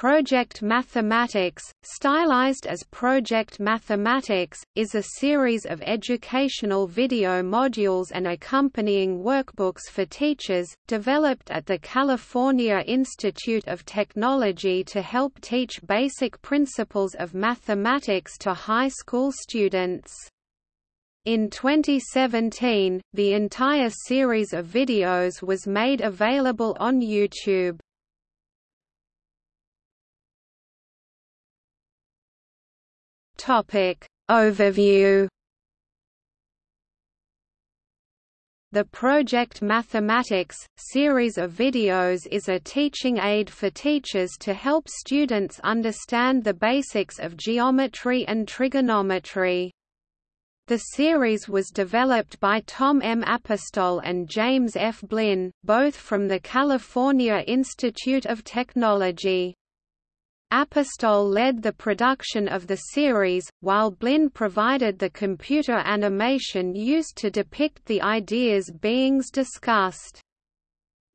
Project Mathematics, stylized as Project Mathematics, is a series of educational video modules and accompanying workbooks for teachers, developed at the California Institute of Technology to help teach basic principles of mathematics to high school students. In 2017, the entire series of videos was made available on YouTube. Topic Overview The Project Mathematics, series of videos is a teaching aid for teachers to help students understand the basics of geometry and trigonometry. The series was developed by Tom M. Apostol and James F. Blinn, both from the California Institute of Technology. Apostol led the production of the series, while Blinn provided the computer animation used to depict the ideas beings discussed.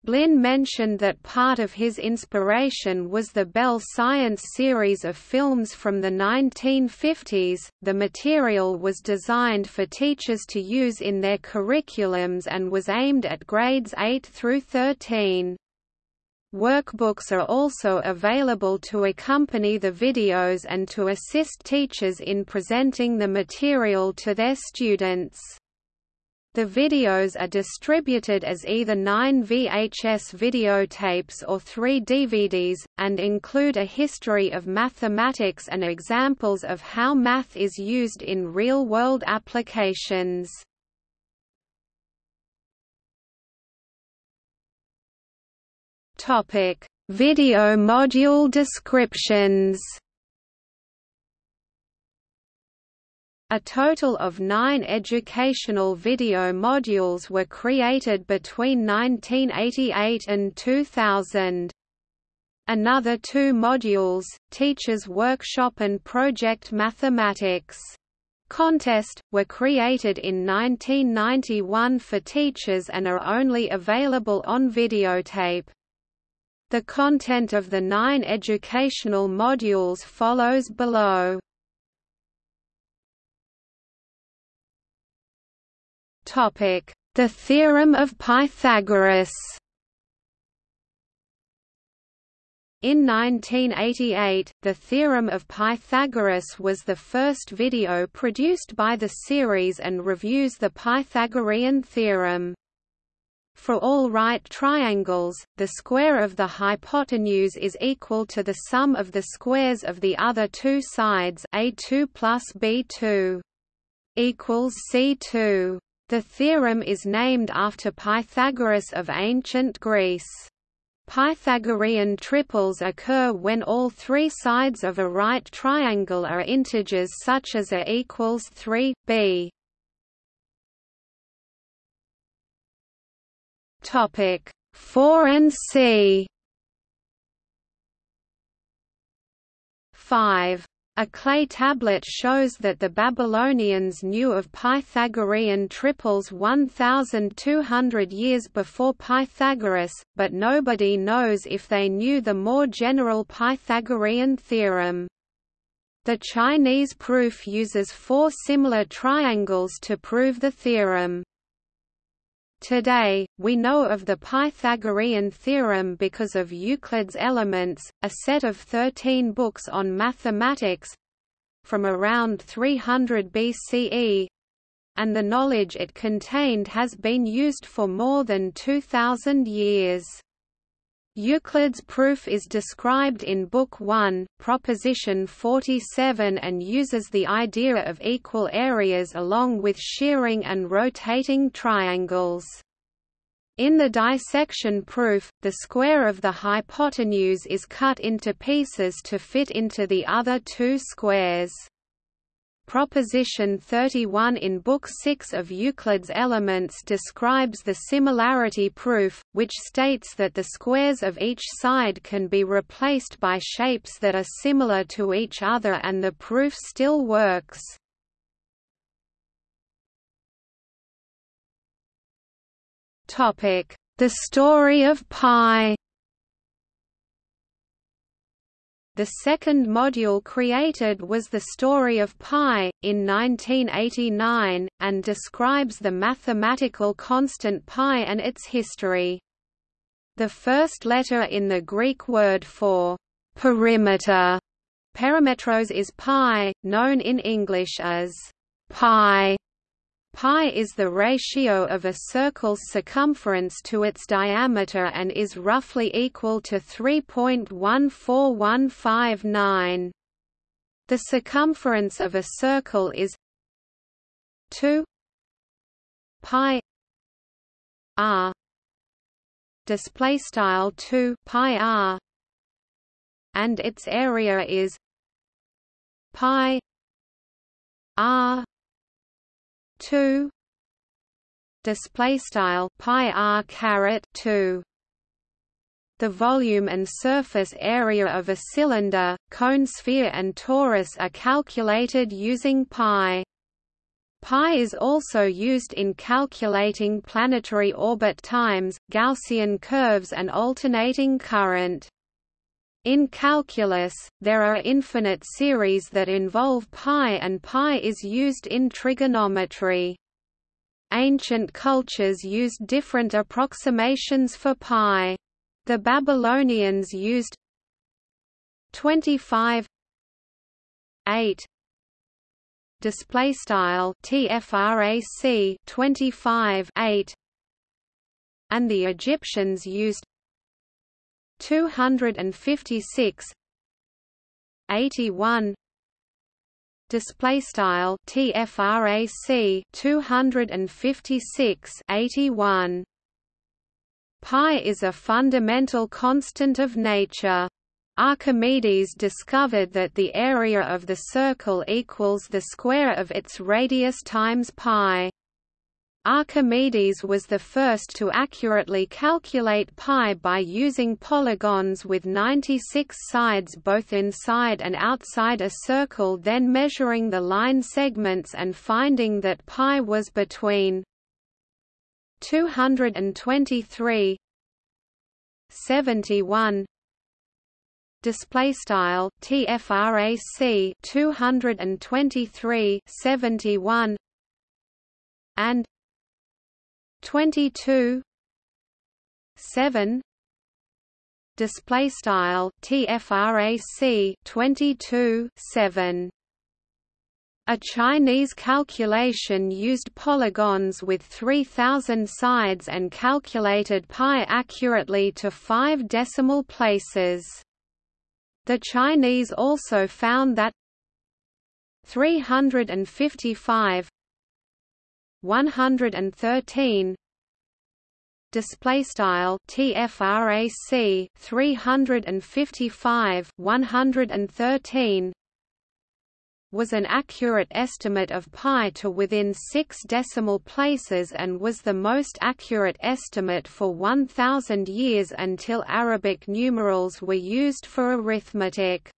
Blinn mentioned that part of his inspiration was the Bell Science series of films from the 1950s. The material was designed for teachers to use in their curriculums and was aimed at grades 8 through 13. Workbooks are also available to accompany the videos and to assist teachers in presenting the material to their students. The videos are distributed as either 9 VHS videotapes or 3 DVDs, and include a history of mathematics and examples of how math is used in real-world applications. Topic: Video module descriptions. A total of nine educational video modules were created between 1988 and 2000. Another two modules, Teachers Workshop and Project Mathematics Contest, were created in 1991 for teachers and are only available on videotape. The content of the nine educational modules follows below. The theorem of Pythagoras In 1988, the Theorem of Pythagoras was the first video produced by the series and reviews the Pythagorean theorem. For all right triangles, the square of the hypotenuse is equal to the sum of the squares of the other two sides a2 plus b2 equals c2. The theorem is named after Pythagoras of ancient Greece. Pythagorean triples occur when all three sides of a right triangle are integers such as a equals 3, b. Topic 4 and C 5. A clay tablet shows that the Babylonians knew of Pythagorean triples 1,200 years before Pythagoras, but nobody knows if they knew the more general Pythagorean theorem. The Chinese proof uses four similar triangles to prove the theorem. Today, we know of the Pythagorean theorem because of Euclid's Elements, a set of 13 books on mathematics from around 300 BCE, and the knowledge it contained has been used for more than 2,000 years. Euclid's proof is described in Book 1, Proposition 47 and uses the idea of equal areas along with shearing and rotating triangles. In the dissection proof, the square of the hypotenuse is cut into pieces to fit into the other two squares. Proposition 31 in Book 6 of Euclid's Elements describes the similarity proof, which states that the squares of each side can be replaced by shapes that are similar to each other and the proof still works. The story of Pi The second module created was the story of pi, in 1989, and describes the mathematical constant pi and its history. The first letter in the Greek word for perimeter perimetros is pi, known in English as pi. Pi is the ratio of a circle's circumference to its diameter and is roughly equal to 3.14159. The circumference of a circle is 2 pi r. Display style 2 pi r. And its area is pi r 2 display style pi r caret 2 the volume and surface area of a cylinder, cone sphere and torus are calculated using pi. Pi is also used in calculating planetary orbit times, Gaussian curves and alternating current. In calculus, there are infinite series that involve pi and pi is used in trigonometry. Ancient cultures used different approximations for pi. The Babylonians used 25 8 display style tfrac 25 8 and the Egyptians used 256 81 display style tfrac 256 81 pi is a fundamental constant of nature. Archimedes discovered that the area of the circle equals the square of its radius times pi Archimedes was the first to accurately calculate pi by using polygons with 96 sides both inside and outside a circle then measuring the line segments and finding that pi was between 223 71 display style tfrac 223 71 and 22 7 display style tfrac 22 7 a Chinese calculation used polygons with 3000 sides and calculated pi accurately to 5 decimal places. The Chinese also found that 355 113 display style tfrac 355 113 was an accurate estimate of pi to within 6 decimal places and was the most accurate estimate for 1000 years until Arabic numerals were used for arithmetic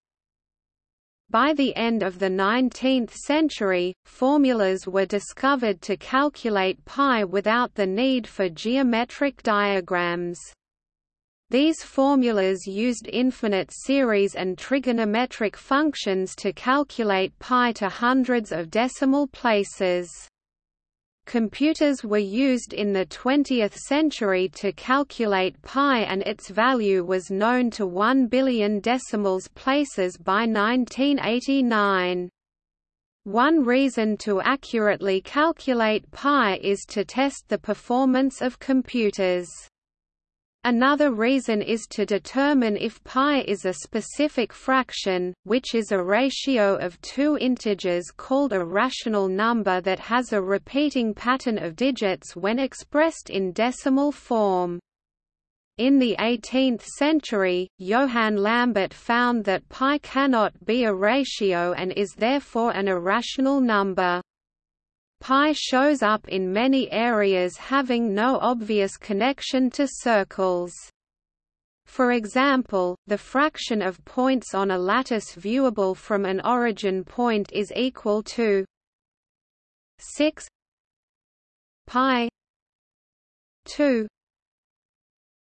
by the end of the 19th century, formulas were discovered to calculate pi without the need for geometric diagrams. These formulas used infinite series and trigonometric functions to calculate pi to hundreds of decimal places. Computers were used in the 20th century to calculate pi and its value was known to 1 billion decimals places by 1989. One reason to accurately calculate pi is to test the performance of computers. Another reason is to determine if pi is a specific fraction, which is a ratio of two integers called a rational number that has a repeating pattern of digits when expressed in decimal form. In the 18th century, Johann Lambert found that pi cannot be a ratio and is therefore an irrational number. Pi shows up in many areas having no obvious connection to circles. For example, the fraction of points on a lattice viewable from an origin point is equal to 6 pi 2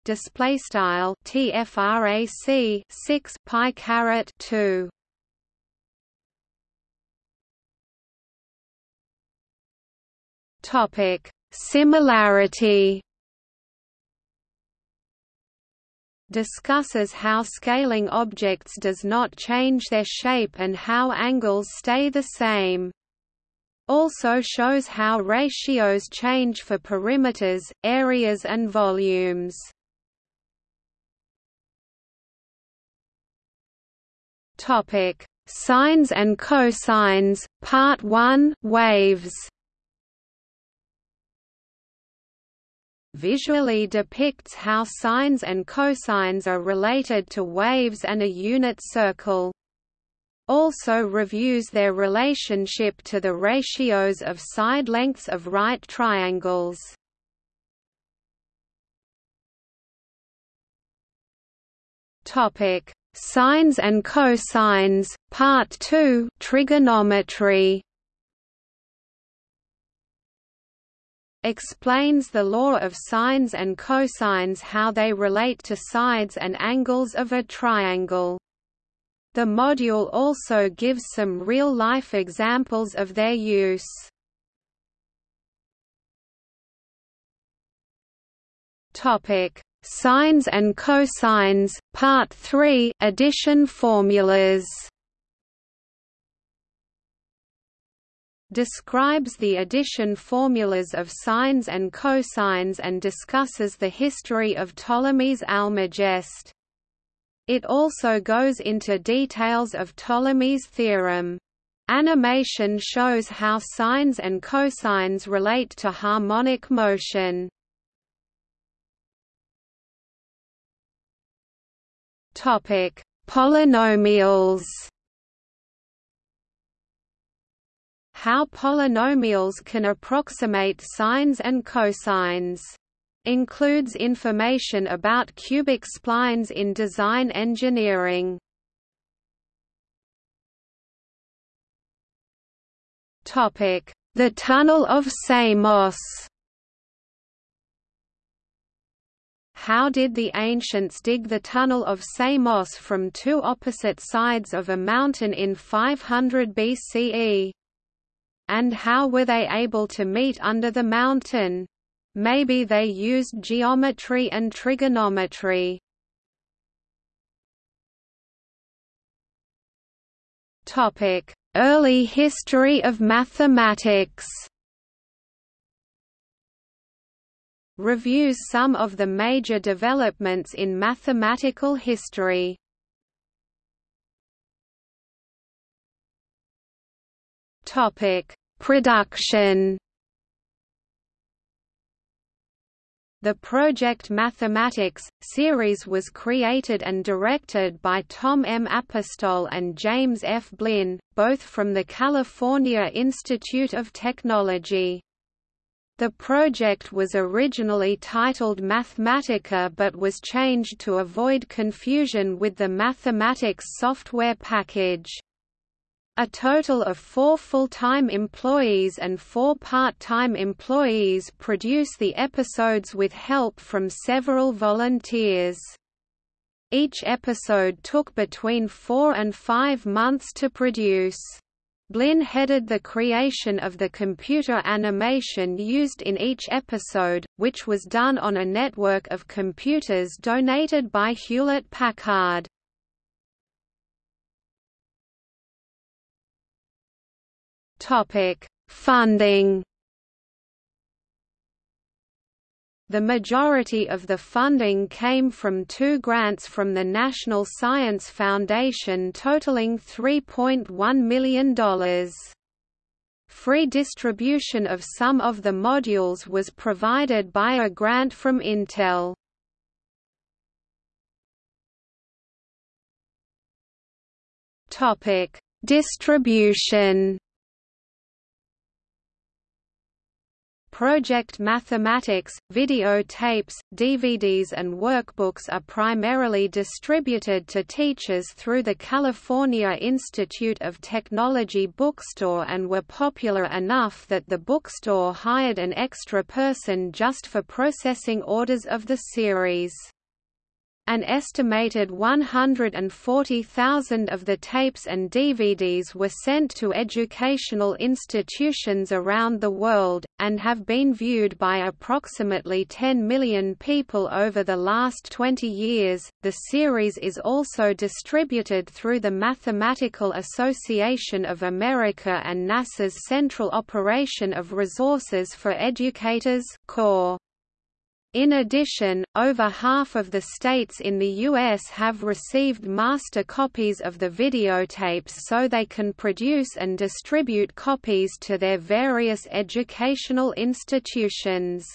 display style tfrac 6 pi caret 2 topic similarity discusses how scaling objects does not change their shape and how angles stay the same. Also shows how ratios change for perimeters, areas and volumes. Topic: Sines and cosines, Part 1, Waves. Visually depicts how sines and cosines are related to waves and a unit circle. Also reviews their relationship to the ratios of side lengths of right triangles. Topic: Sines and cosines, Part 2, Trigonometry. Explains the law of sines and cosines how they relate to sides and angles of a triangle. The module also gives some real-life examples of their use. Topic: Sines and cosines, Part 3, Addition formulas. Describes the addition formulas of sines and cosines and discusses the history of Ptolemy's Almagest. It also goes into details of Ptolemy's theorem. Animation shows how sines and cosines relate to harmonic motion. Polynomials How polynomials can approximate sines and cosines. Includes information about cubic splines in design engineering. The Tunnel of Samos How did the ancients dig the Tunnel of Samos from two opposite sides of a mountain in 500 BCE? And how were they able to meet under the mountain? Maybe they used geometry and trigonometry. Topic: Early history of mathematics. Reviews some of the major developments in mathematical history. Topic: Production. The Project Mathematics series was created and directed by Tom M. Apostol and James F. Blinn, both from the California Institute of Technology. The project was originally titled Mathematica but was changed to avoid confusion with the Mathematica software package. A total of four full-time employees and four part-time employees produce the episodes with help from several volunteers. Each episode took between four and five months to produce. Blinn headed the creation of the computer animation used in each episode, which was done on a network of computers donated by Hewlett-Packard. Topic: Funding. The majority of the funding came from two grants from the National Science Foundation totaling $3.1 million. Free distribution of some of the modules was provided by a grant from Intel. Distribution Project Mathematics, videotapes, DVDs and workbooks are primarily distributed to teachers through the California Institute of Technology bookstore and were popular enough that the bookstore hired an extra person just for processing orders of the series. An estimated 140,000 of the tapes and DVDs were sent to educational institutions around the world, and have been viewed by approximately 10 million people over the last 20 years. The series is also distributed through the Mathematical Association of America and NASA's Central Operation of Resources for Educators CORE. In addition, over half of the states in the U.S. have received master copies of the videotapes so they can produce and distribute copies to their various educational institutions.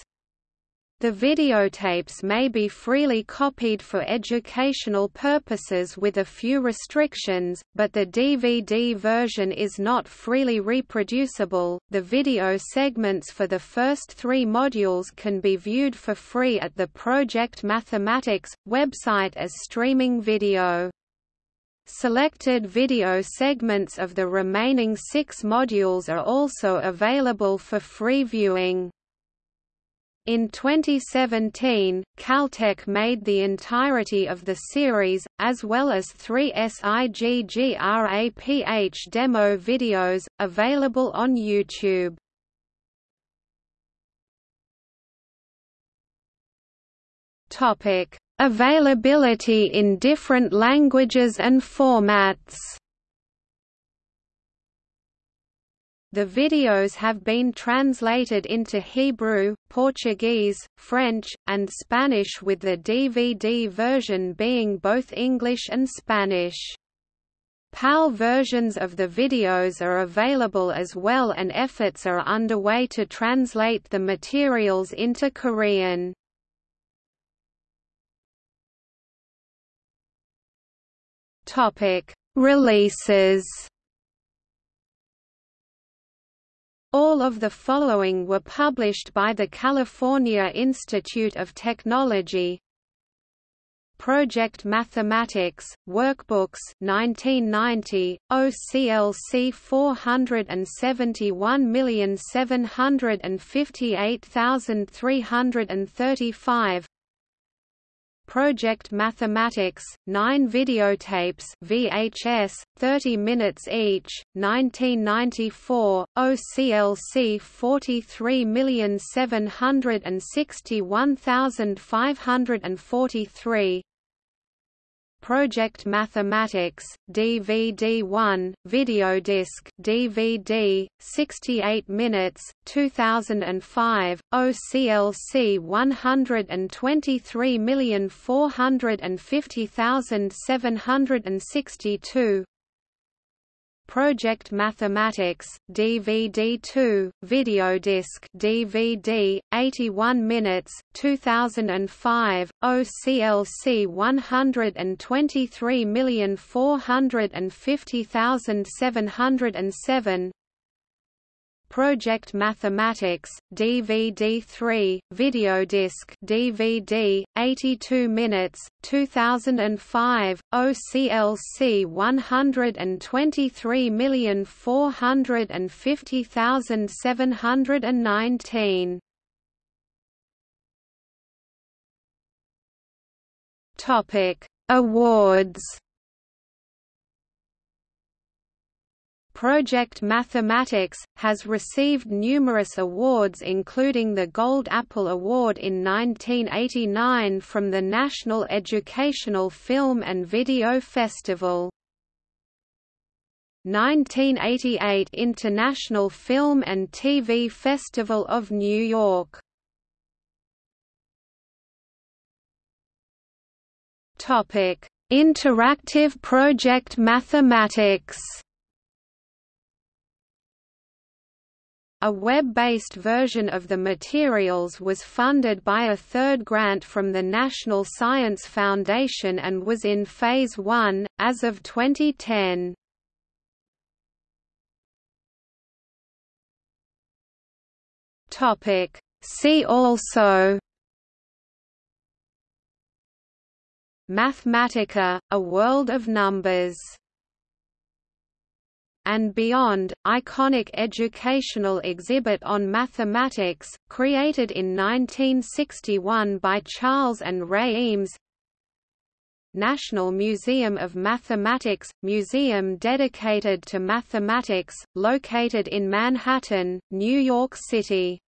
The videotapes may be freely copied for educational purposes with a few restrictions, but the DVD version is not freely reproducible. The video segments for the first three modules can be viewed for free at the Project Mathematics website as streaming video. Selected video segments of the remaining six modules are also available for free viewing. In 2017, Caltech made the entirety of the series, as well as three SIGGRAPH demo videos, available on YouTube. Availability in different languages and formats The videos have been translated into Hebrew, Portuguese, French, and Spanish with the DVD version being both English and Spanish. PAL versions of the videos are available as well and efforts are underway to translate the materials into Korean. Releases All of the following were published by the California Institute of Technology. Project Mathematics, Workbooks 1990, OCLC 471758335 Project Mathematics, 9 videotapes VHS, 30 minutes each, 1994, OCLC 43761543 Project Mathematics, DVD-1, Videodisc DVD, 68 minutes, 2005, OCLC 123450762 Project Mathematics, DVD2, Videodisc DVD, 81 minutes, 2005, OCLC 123450707 Project Mathematics, DVD3, Videodisc DVD, 82 minutes, 2005, OCLC 123450719 Topic Awards Project Mathematics, has received numerous awards including the Gold Apple Award in 1989 from the National Educational Film and Video Festival. 1988 International Film and TV Festival of New York Interactive Project Mathematics A web-based version of the materials was funded by a third grant from the National Science Foundation and was in Phase 1, as of 2010. See also Mathematica, a world of numbers and Beyond, iconic educational exhibit on mathematics, created in 1961 by Charles and Ray Eames National Museum of Mathematics, museum dedicated to mathematics, located in Manhattan, New York City.